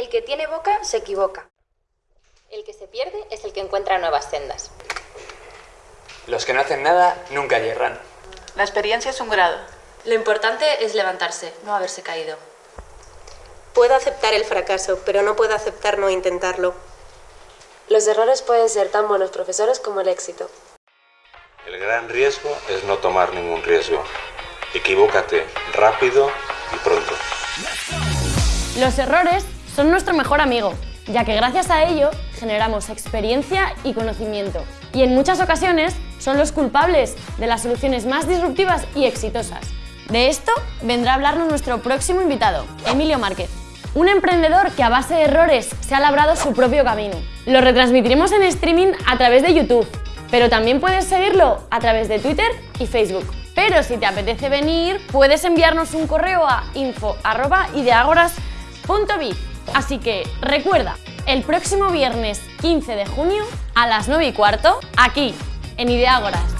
El que tiene boca se equivoca. El que se pierde es el que encuentra nuevas sendas. Los que no hacen nada nunca yerran. La experiencia es un grado. Lo importante es levantarse, no haberse caído. Puedo aceptar el fracaso, pero no puedo aceptar no intentarlo. Los errores pueden ser tan buenos profesores como el éxito. El gran riesgo es no tomar ningún riesgo. Equivócate rápido y pronto. Los errores son nuestro mejor amigo, ya que gracias a ello generamos experiencia y conocimiento. Y en muchas ocasiones son los culpables de las soluciones más disruptivas y exitosas. De esto vendrá a hablarnos nuestro próximo invitado, Emilio Márquez, un emprendedor que a base de errores se ha labrado su propio camino. Lo retransmitiremos en streaming a través de YouTube, pero también puedes seguirlo a través de Twitter y Facebook. Pero si te apetece venir, puedes enviarnos un correo a info.ideagoras.biz. Así que recuerda, el próximo viernes 15 de junio a las 9 y cuarto, aquí, en Ideágoras.